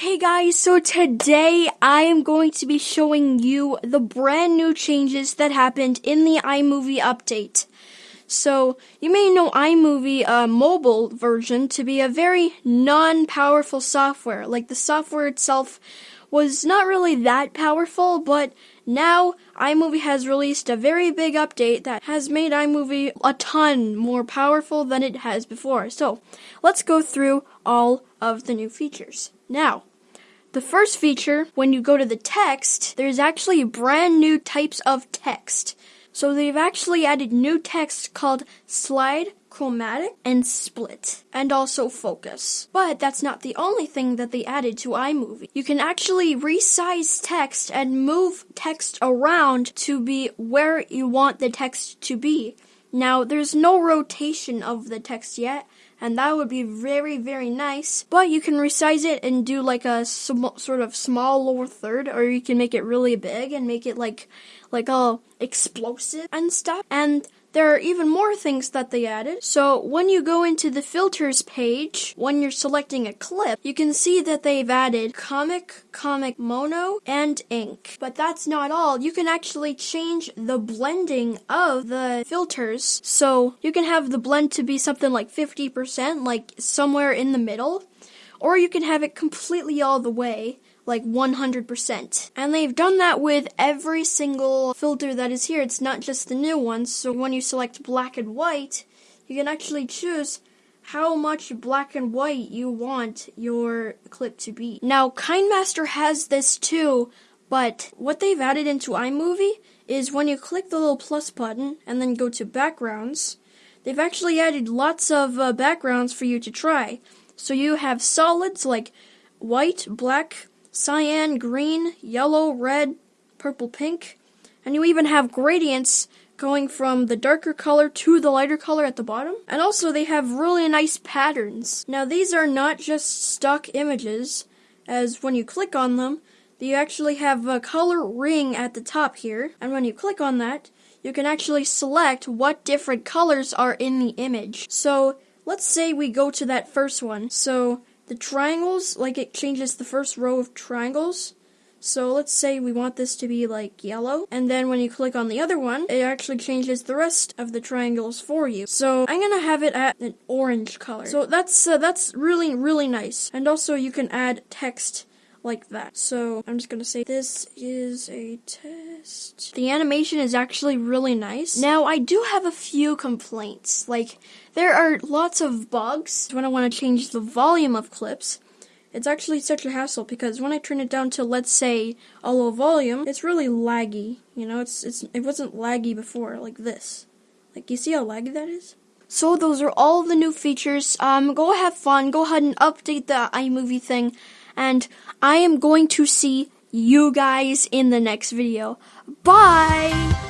Hey guys, so today I am going to be showing you the brand new changes that happened in the iMovie update. So, you may know iMovie uh, mobile version to be a very non-powerful software. Like the software itself was not really that powerful, but now iMovie has released a very big update that has made iMovie a ton more powerful than it has before. So, let's go through all of the new features. Now, the first feature, when you go to the text, there's actually brand new types of text. So they've actually added new text called slide, chromatic, and split, and also focus. But that's not the only thing that they added to iMovie. You can actually resize text and move text around to be where you want the text to be. Now, there's no rotation of the text yet, and that would be very, very nice. But you can resize it and do like a sm- sort of small lower third, or you can make it really big and make it like, like all explosive and stuff. And there are even more things that they added. So when you go into the filters page, when you're selecting a clip, you can see that they've added comic, comic mono, and ink. But that's not all. You can actually change the blending of the filters. So you can have the blend to be something like 50%, like somewhere in the middle. Or you can have it completely all the way like 100%. And they've done that with every single filter that is here. It's not just the new ones. So when you select black and white, you can actually choose how much black and white you want your clip to be. Now, KineMaster has this too, but what they've added into iMovie is when you click the little plus button and then go to backgrounds, they've actually added lots of uh, backgrounds for you to try. So you have solids like white, black, cyan, green, yellow, red, purple, pink, and you even have gradients going from the darker color to the lighter color at the bottom. And also they have really nice patterns. Now these are not just stock images, as when you click on them, you actually have a color ring at the top here, and when you click on that, you can actually select what different colors are in the image. So let's say we go to that first one. So the triangles, like it changes the first row of triangles. So let's say we want this to be like yellow, and then when you click on the other one, it actually changes the rest of the triangles for you. So I'm gonna have it at an orange color. So that's uh, that's really really nice. And also you can add text like that. So I'm just gonna say this is a test. The animation is actually really nice. Now I do have a few complaints. Like there are lots of bugs when I want to change the volume of clips. It's actually such a hassle because when I turn it down to let's say a low volume, it's really laggy. You know, it's it's it wasn't laggy before like this. Like you see how laggy that is? So those are all the new features. Um, go have fun. Go ahead and update the iMovie thing and I am going to see you guys in the next video. Bye!